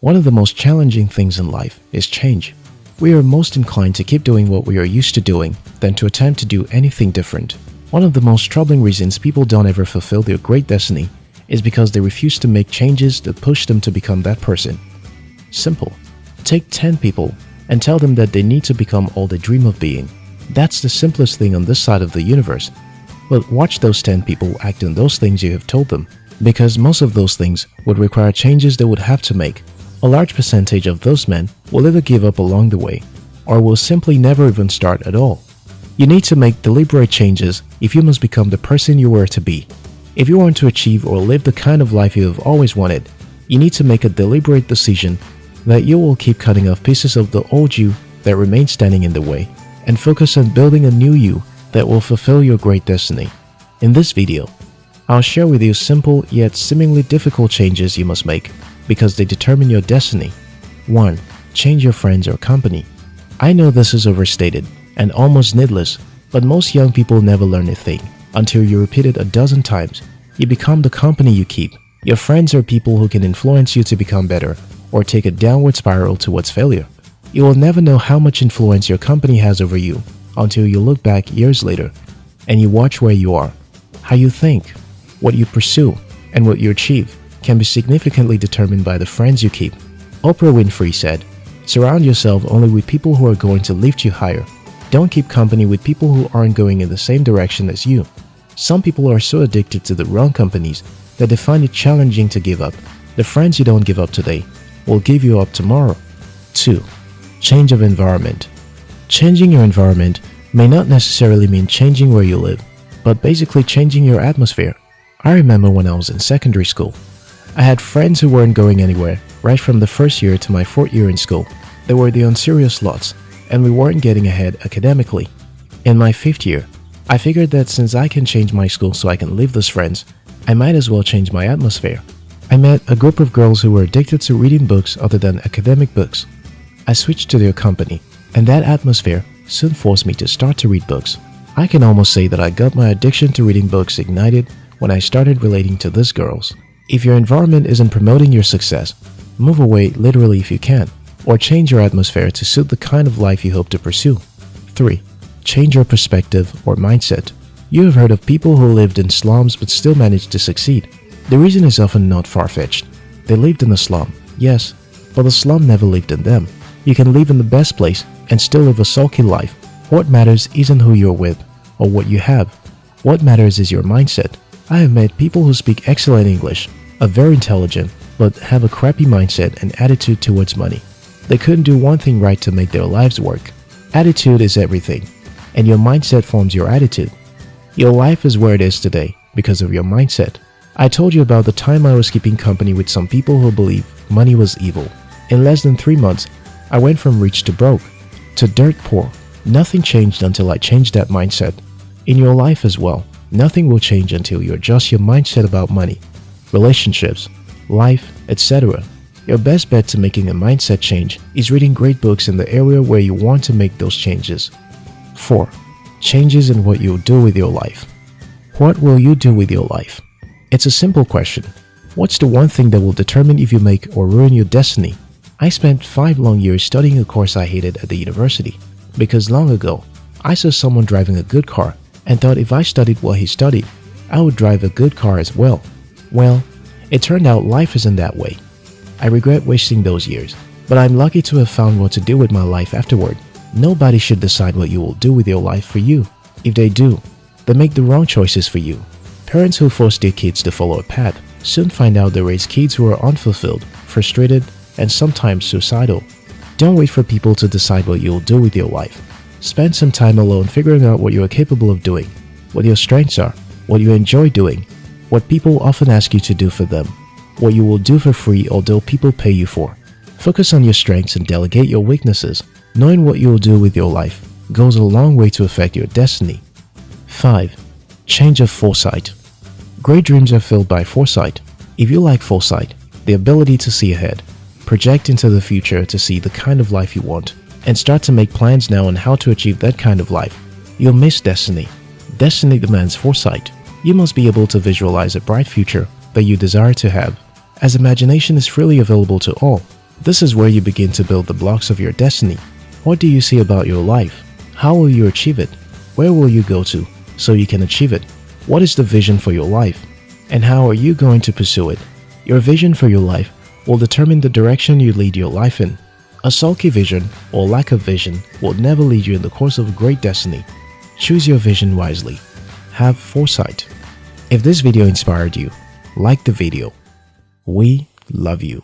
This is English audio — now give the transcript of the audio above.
One of the most challenging things in life is change. We are most inclined to keep doing what we are used to doing than to attempt to do anything different. One of the most troubling reasons people don't ever fulfill their great destiny is because they refuse to make changes that push them to become that person. Simple. Take 10 people and tell them that they need to become all they dream of being. That's the simplest thing on this side of the universe. But watch those 10 people act on those things you have told them because most of those things would require changes they would have to make a large percentage of those men will either give up along the way or will simply never even start at all. You need to make deliberate changes if you must become the person you were to be. If you want to achieve or live the kind of life you have always wanted, you need to make a deliberate decision that you will keep cutting off pieces of the old you that remain standing in the way and focus on building a new you that will fulfill your great destiny. In this video, I'll share with you simple yet seemingly difficult changes you must make because they determine your destiny. 1. Change your friends or company. I know this is overstated and almost needless, but most young people never learn a thing until you repeat it a dozen times. You become the company you keep. Your friends are people who can influence you to become better or take a downward spiral towards failure. You will never know how much influence your company has over you until you look back years later and you watch where you are, how you think, what you pursue, and what you achieve can be significantly determined by the friends you keep. Oprah Winfrey said, Surround yourself only with people who are going to lift you higher. Don't keep company with people who aren't going in the same direction as you. Some people are so addicted to the wrong companies that they find it challenging to give up. The friends you don't give up today will give you up tomorrow. 2. Change of environment. Changing your environment may not necessarily mean changing where you live, but basically changing your atmosphere. I remember when I was in secondary school, I had friends who weren't going anywhere, right from the first year to my fourth year in school. They were the unserious lots, and we weren't getting ahead academically. In my fifth year, I figured that since I can change my school so I can leave those friends, I might as well change my atmosphere. I met a group of girls who were addicted to reading books other than academic books. I switched to their company, and that atmosphere soon forced me to start to read books. I can almost say that I got my addiction to reading books ignited when I started relating to these girls. If your environment isn't promoting your success, move away literally if you can, or change your atmosphere to suit the kind of life you hope to pursue. 3. Change your perspective or mindset. You have heard of people who lived in slums but still managed to succeed. The reason is often not far-fetched. They lived in a slum, yes, but the slum never lived in them. You can live in the best place and still live a sulky life. What matters isn't who you're with or what you have. What matters is your mindset. I have met people who speak excellent English are very intelligent but have a crappy mindset and attitude towards money. They couldn't do one thing right to make their lives work. Attitude is everything, and your mindset forms your attitude. Your life is where it is today because of your mindset. I told you about the time I was keeping company with some people who believe money was evil. In less than 3 months, I went from rich to broke, to dirt poor. Nothing changed until I changed that mindset. In your life as well, nothing will change until you adjust your mindset about money relationships, life, etc. Your best bet to making a mindset change is reading great books in the area where you want to make those changes. 4. Changes in what you'll do with your life. What will you do with your life? It's a simple question. What's the one thing that will determine if you make or ruin your destiny? I spent 5 long years studying a course I hated at the university because long ago, I saw someone driving a good car and thought if I studied what he studied, I would drive a good car as well. Well, it turned out life isn't that way. I regret wasting those years, but I'm lucky to have found what to do with my life afterward. Nobody should decide what you will do with your life for you. If they do, they make the wrong choices for you. Parents who force their kids to follow a path soon find out they raise kids who are unfulfilled, frustrated, and sometimes suicidal. Don't wait for people to decide what you'll do with your life. Spend some time alone figuring out what you are capable of doing, what your strengths are, what you enjoy doing, what people often ask you to do for them, what you will do for free although people pay you for. Focus on your strengths and delegate your weaknesses. Knowing what you will do with your life goes a long way to affect your destiny. 5. Change of foresight. Great dreams are filled by foresight. If you like foresight, the ability to see ahead, project into the future to see the kind of life you want, and start to make plans now on how to achieve that kind of life, you'll miss destiny. Destiny demands foresight you must be able to visualize a bright future that you desire to have. As imagination is freely available to all, This is where you begin to build the blocks of your destiny. What do you see about your life? How will you achieve it? Where will you go to so you can achieve it? What is the vision for your life? And how are you going to pursue it? Your vision for your life will determine the direction you lead your life in. A sulky vision or lack of vision will never lead you in the course of a great destiny. Choose your vision wisely. Have foresight. If this video inspired you, like the video. We love you.